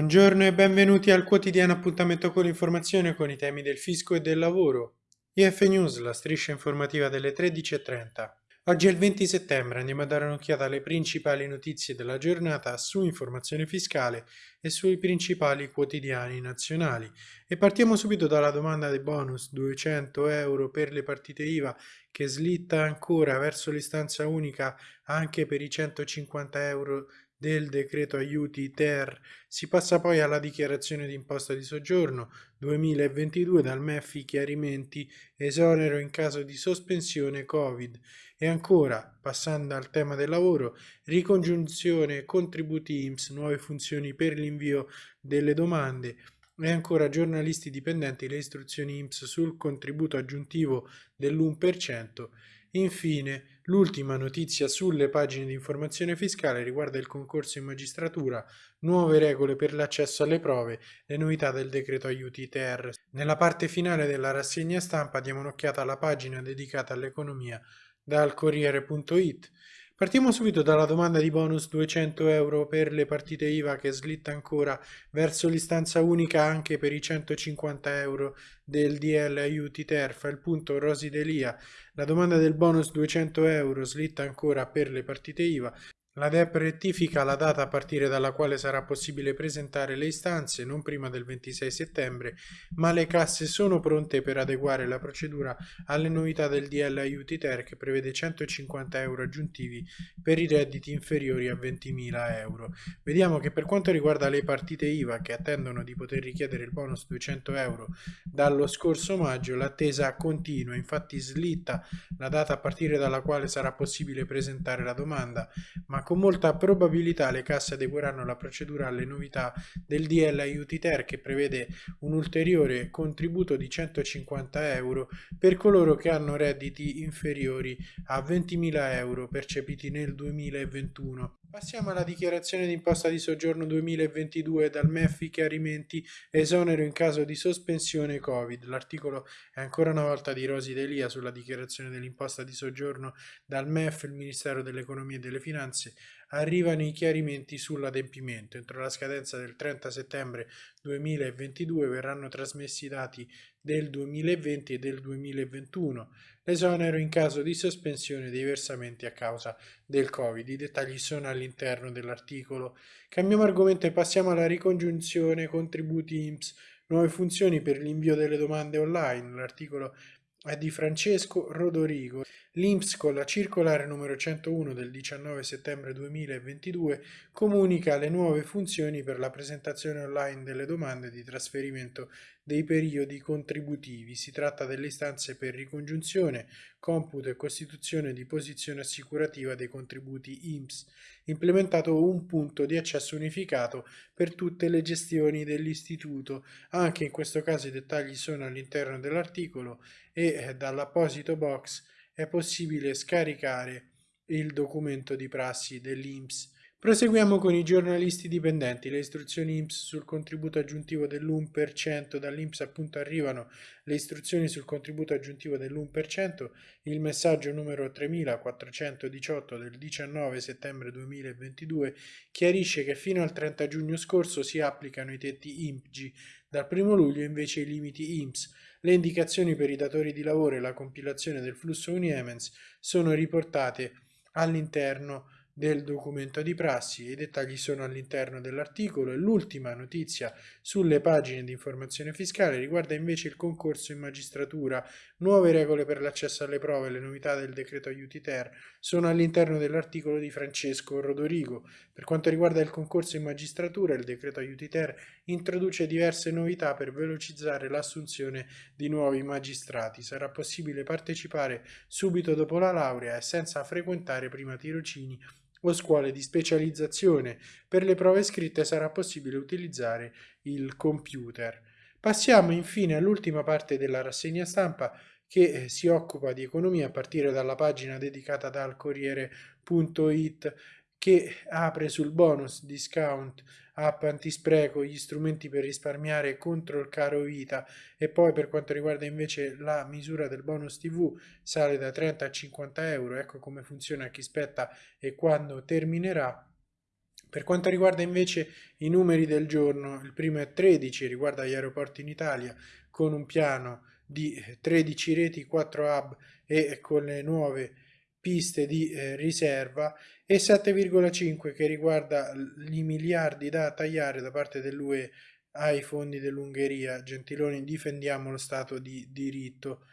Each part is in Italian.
Buongiorno e benvenuti al quotidiano appuntamento con l'informazione con i temi del fisco e del lavoro. IF News, la striscia informativa delle 13.30. Oggi è il 20 settembre, andiamo a dare un'occhiata alle principali notizie della giornata su informazione fiscale e sui principali quotidiani nazionali. E partiamo subito dalla domanda dei bonus 200 euro per le partite IVA che slitta ancora verso l'istanza unica anche per i 150 euro del decreto aiuti ter. Si passa poi alla dichiarazione di imposta di soggiorno 2022 dal MEF i chiarimenti esonero in caso di sospensione Covid. E ancora passando al tema del lavoro ricongiunzione contributi IMSS nuove funzioni per l'invio delle domande. E ancora giornalisti dipendenti le istruzioni IMSS sul contributo aggiuntivo dell'1% Infine, l'ultima notizia sulle pagine di informazione fiscale riguarda il concorso in magistratura, nuove regole per l'accesso alle prove, le novità del decreto aiuti ter. Nella parte finale della rassegna stampa diamo un'occhiata alla pagina dedicata all'economia dal Corriere.it Partiamo subito dalla domanda di bonus 200 euro per le partite IVA che slitta ancora verso l'istanza unica anche per i 150 euro del DL aiuti ter. Fa il punto Rosi Delia. La domanda del bonus 200 euro slitta ancora per le partite IVA la DEP rettifica la data a partire dalla quale sarà possibile presentare le istanze non prima del 26 settembre, ma le casse sono pronte per adeguare la procedura alle novità del DL Aiuti Ter che prevede 150 euro aggiuntivi per i redditi inferiori a 20.000 euro. Vediamo che per quanto riguarda le partite IVA che attendono di poter richiedere il bonus 200 euro dallo scorso maggio, l'attesa continua, infatti slitta la data a partire dalla quale sarà possibile presentare la domanda, ma con molta probabilità le casse adegueranno la procedura alle novità del DL Aiuti Ter che prevede un ulteriore contributo di 150 euro per coloro che hanno redditi inferiori a 20.000 euro percepiti nel 2021. Passiamo alla dichiarazione di imposta di soggiorno 2022 dal MEF i chiarimenti esonero in caso di sospensione Covid. L'articolo è ancora una volta di Rosi Delia sulla dichiarazione dell'imposta di soggiorno dal MEF, il Ministero dell'Economia e delle Finanze, arrivano i chiarimenti sull'adempimento. Entro la scadenza del 30 settembre 2022 verranno trasmessi i dati del 2020 e del 2021, l'esonero in caso di sospensione dei versamenti a causa del Covid. I dettagli sono all'interno dell'articolo. Cambiamo argomento e passiamo alla ricongiunzione contributi IMSS, nuove funzioni per l'invio delle domande online. L'articolo è di Francesco Rodorigo. L'INPS con la circolare numero 101 del 19 settembre 2022 comunica le nuove funzioni per la presentazione online delle domande di trasferimento dei periodi contributivi. Si tratta delle istanze per ricongiunzione, computo e costituzione di posizione assicurativa dei contributi INPS, implementato un punto di accesso unificato per tutte le gestioni dell'istituto. Anche in questo caso i dettagli sono all'interno dell'articolo e eh, dall'apposito box è possibile scaricare il documento di prassi dell'INPS. Proseguiamo con i giornalisti dipendenti. Le istruzioni INPS sul contributo aggiuntivo dell'1%. Dall'INPS appunto arrivano le istruzioni sul contributo aggiuntivo dell'1%. Il messaggio numero 3418 del 19 settembre 2022 chiarisce che fino al 30 giugno scorso si applicano i tetti INPG. Dal 1 luglio invece i limiti INPS. Le indicazioni per i datori di lavoro e la compilazione del flusso Uniemens sono riportate all'interno del documento di prassi. I dettagli sono all'interno dell'articolo e l'ultima notizia sulle pagine di informazione fiscale riguarda invece il concorso in magistratura. Nuove regole per l'accesso alle prove le novità del decreto aiuti ter sono all'interno dell'articolo di Francesco Rodorigo. Per quanto riguarda il concorso in magistratura, il decreto aiuti ter introduce diverse novità per velocizzare l'assunzione di nuovi magistrati. Sarà possibile partecipare subito dopo la laurea e senza frequentare prima tirocini o scuole di specializzazione. Per le prove scritte sarà possibile utilizzare il computer. Passiamo infine all'ultima parte della rassegna stampa che eh, si occupa di economia a partire dalla pagina dedicata dal Corriere.it che apre sul bonus discount app antispreco, gli strumenti per risparmiare contro il caro vita. E poi per quanto riguarda invece la misura del bonus tv sale da 30 a 50 euro, ecco come funziona chi spetta e quando terminerà. Per quanto riguarda invece i numeri del giorno, il primo è 13, riguarda gli aeroporti in Italia, con un piano di 13 reti, 4 hub e con le nuove piste di eh, riserva e 7,5 che riguarda i miliardi da tagliare da parte dell'UE ai fondi dell'Ungheria. Gentiloni, difendiamo lo Stato di diritto.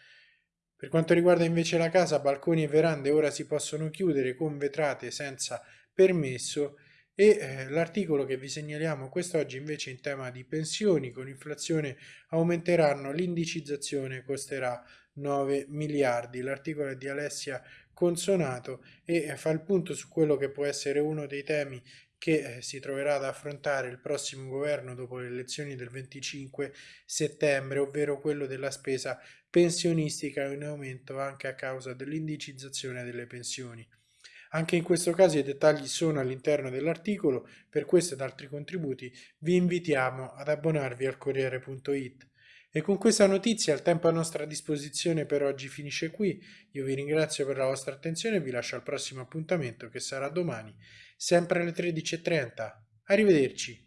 Per quanto riguarda invece la casa, balconi e verande ora si possono chiudere con vetrate senza permesso e eh, l'articolo che vi segnaliamo quest'oggi invece in tema di pensioni con inflazione aumenteranno, l'indicizzazione costerà 9 miliardi. L'articolo è di Alessia Consonato e eh, fa il punto su quello che può essere uno dei temi che eh, si troverà ad affrontare il prossimo governo dopo le elezioni del 25 settembre, ovvero quello della spesa pensionistica in aumento anche a causa dell'indicizzazione delle pensioni. Anche in questo caso i dettagli sono all'interno dell'articolo, per questo ed altri contributi vi invitiamo ad abbonarvi al Corriere.it. E con questa notizia il tempo a nostra disposizione per oggi finisce qui, io vi ringrazio per la vostra attenzione e vi lascio al prossimo appuntamento che sarà domani, sempre alle 13.30. Arrivederci!